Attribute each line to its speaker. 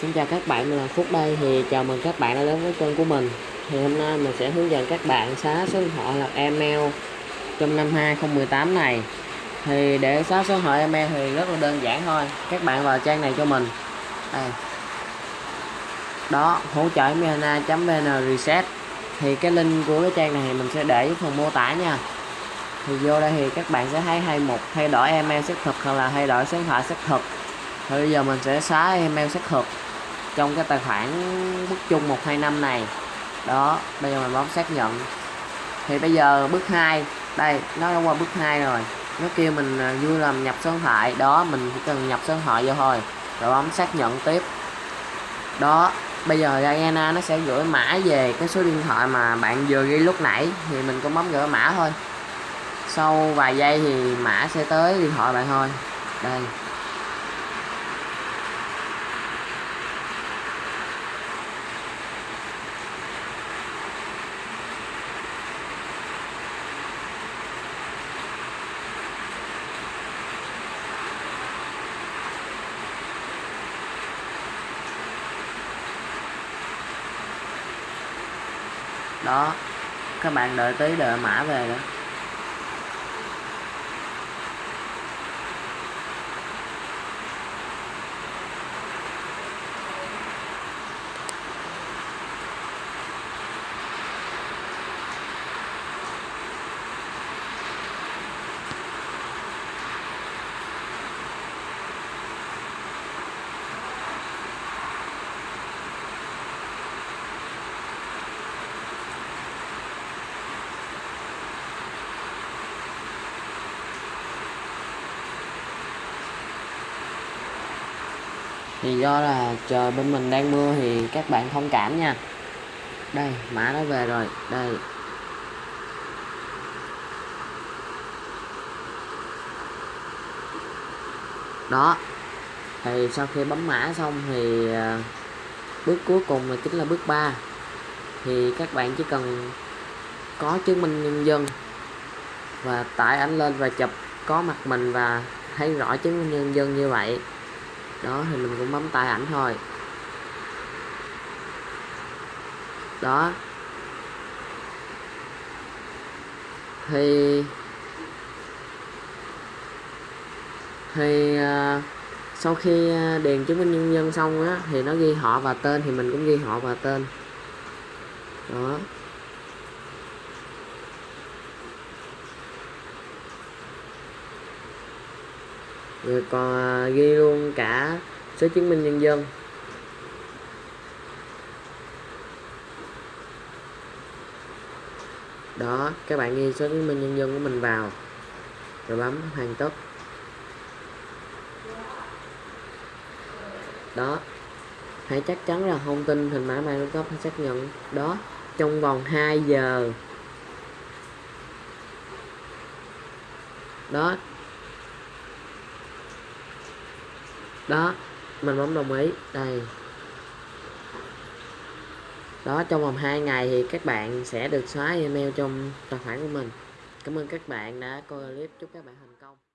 Speaker 1: Xin chào các bạn, mình là Phúc đây. Thì chào mừng các bạn đã đến với kênh của mình. Thì hôm nay mình sẽ hướng dẫn các bạn xóa số điện thoại hoặc email trong năm 2018 này. Thì để xóa số điện thoại email thì rất là đơn giản thôi. Các bạn vào trang này cho mình. Đây. Đó hỗ trợ vn reset. Thì cái link của cái trang này mình sẽ để phần mô tả nha. Thì vô đây thì các bạn sẽ thấy hay một thay đổi email xác thực hoặc là thay đổi số điện thoại xác thực. Thì bây giờ mình sẽ xóa email xác thực trong cái tài khoản bức chung 125 này. Đó, bây giờ mình bấm xác nhận. Thì bây giờ bước 2 đây, nó đã qua bước 2 rồi. Nó kêu mình à, vui làm nhập số điện thoại. Đó, mình chỉ cần nhập số điện thoại vô thôi, rồi bấm xác nhận tiếp. Đó, bây giờ Diana nó sẽ gửi mã về cái số điện thoại mà bạn vừa ghi lúc nãy, thì mình cũng bấm gửi mã thôi. Sau vài giây thì mã sẽ tới điện thoại bạn thôi. Đây. Đó. Các bạn đợi tí đợi mã về đó thì do là trời bên mình đang mưa thì các bạn thông cảm nha. Đây mã nó về rồi. Đây. Đó. Thì sau khi bấm mã xong thì à, bước cuối cùng là chính là bước 3 thì các bạn chỉ cần có chứng minh nhân dân và tải ảnh lên và chụp có mặt mình và thấy rõ chứng minh nhân dân như vậy đó thì mình cũng bấm tay ảnh thôi. Đó. Thì thì uh, sau khi à, điền chứng minh nhân dân xong á thì nó ghi họ và tên thì mình cũng ghi họ và tên. Đó. Rồi còn ghi luôn cả số chứng minh nhân dân. Đó, các bạn ghi số chứng minh nhân dân của mình vào. Rồi bấm hoàn tất. Đó, hãy chắc chắn là thông tin hình mã mang cấp xác nhận đó trong vòng 2 giờ. Đó đó, mình bấm đồng ý. Đây. Đó, trong vòng 2 ngày thì các bạn sẽ được xóa email trong tài khoản của mình. Cảm ơn các bạn đã coi clip. Chúc các bạn thành công.